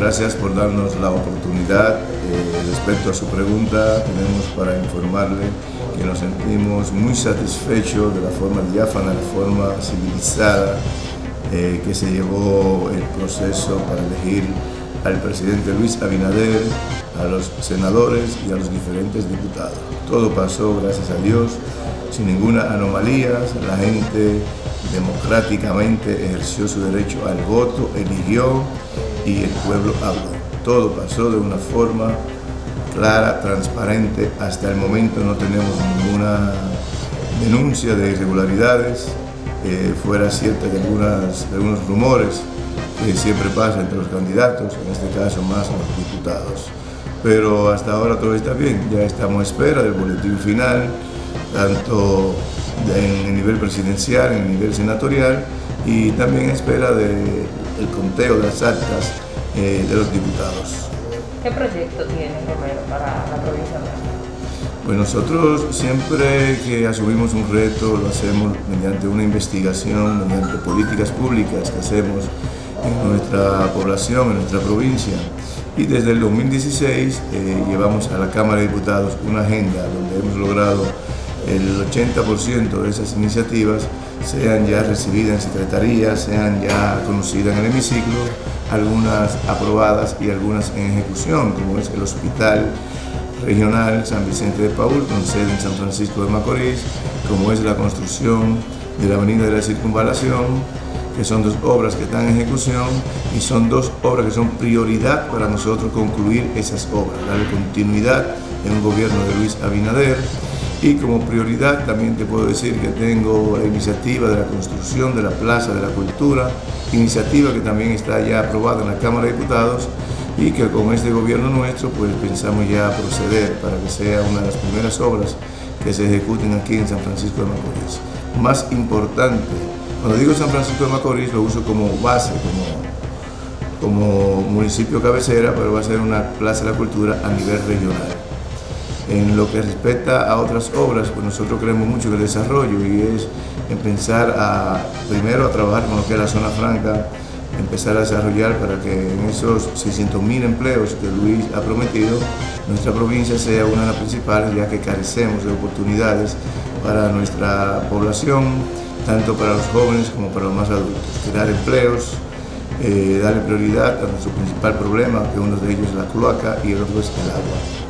Gracias por darnos la oportunidad. Eh, respecto a su pregunta, tenemos para informarle que nos sentimos muy satisfechos de la forma diáfana, la forma civilizada eh, que se llevó el proceso para elegir al presidente Luis Abinader, a los senadores y a los diferentes diputados. Todo pasó, gracias a Dios, sin ninguna anomalía. La gente democráticamente ejerció su derecho al voto, eligió y el pueblo habló. Todo pasó de una forma clara, transparente. Hasta el momento no tenemos ninguna denuncia de irregularidades. Eh, fuera cierta de, de algunos rumores que siempre pasa entre los candidatos, en este caso más los diputados. Pero hasta ahora todo está bien, ya estamos a espera del boletín final, tanto en el nivel presidencial, en el nivel senatorial y también espera del conteo de las actas eh, de los diputados. ¿Qué proyecto tiene Romero para la provincia de pues nosotros siempre que asumimos un reto lo hacemos mediante una investigación, mediante políticas públicas que hacemos en nuestra población, en nuestra provincia. Y desde el 2016 eh, llevamos a la Cámara de Diputados una agenda donde hemos logrado el 80% de esas iniciativas sean ya recibidas en secretaría, sean ya conocidas en el hemiciclo, algunas aprobadas y algunas en ejecución, como es el Hospital Regional San Vicente de Paul, con sede en San Francisco de Macorís, como es la construcción de la Avenida de la Circunvalación, que son dos obras que están en ejecución y son dos obras que son prioridad para nosotros concluir esas obras, darle continuidad en un gobierno de Luis Abinader, y como prioridad también te puedo decir que tengo la iniciativa de la construcción de la Plaza de la Cultura, iniciativa que también está ya aprobada en la Cámara de Diputados y que con este gobierno nuestro pues pensamos ya proceder para que sea una de las primeras obras que se ejecuten aquí en San Francisco de Macorís. Más importante, cuando digo San Francisco de Macorís lo uso como base, como, como municipio cabecera, pero va a ser una Plaza de la Cultura a nivel regional. En lo que respecta a otras obras, pues nosotros creemos mucho en el desarrollo y es empezar a, primero a trabajar con lo que es la zona franca, empezar a desarrollar para que en esos 600.000 empleos que Luis ha prometido, nuestra provincia sea una de las principales, ya que carecemos de oportunidades para nuestra población, tanto para los jóvenes como para los más adultos. Crear empleos, eh, darle prioridad a nuestro principal problema, que uno de ellos es la cloaca y el otro es el agua.